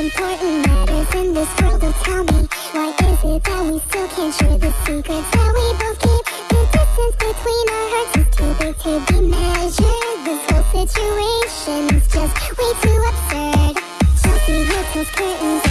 important matters in this world, oh tell me Why is it that we still can't share the secrets that we both keep? The distance between our hearts is too big to be measured. This whole situation is just way too absurd. Chelsea Hotel's curtains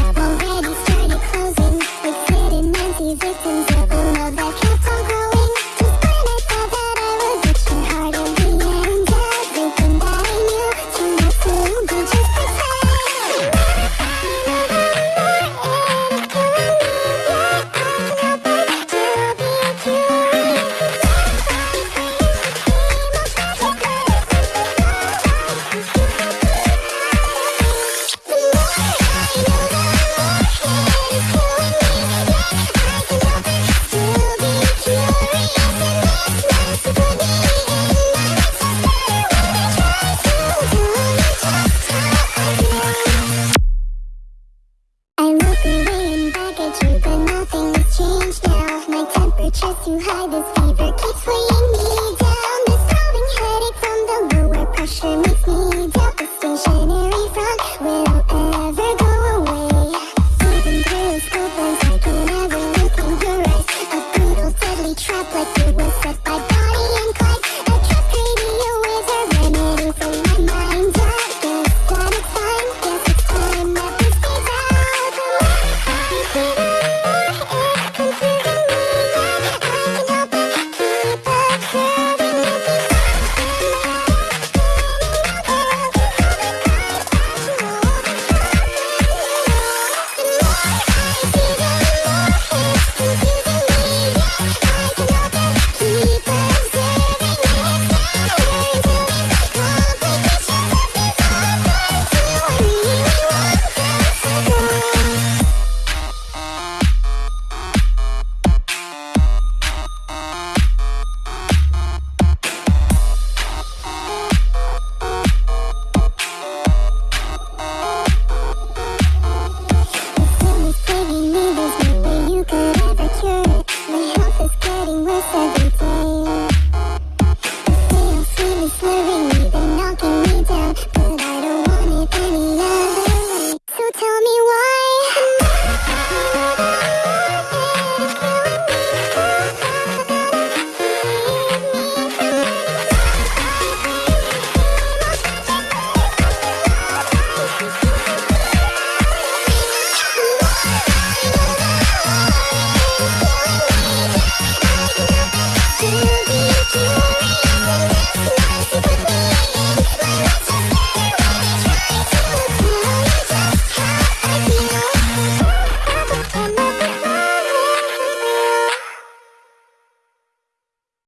Temperature's too high, this fever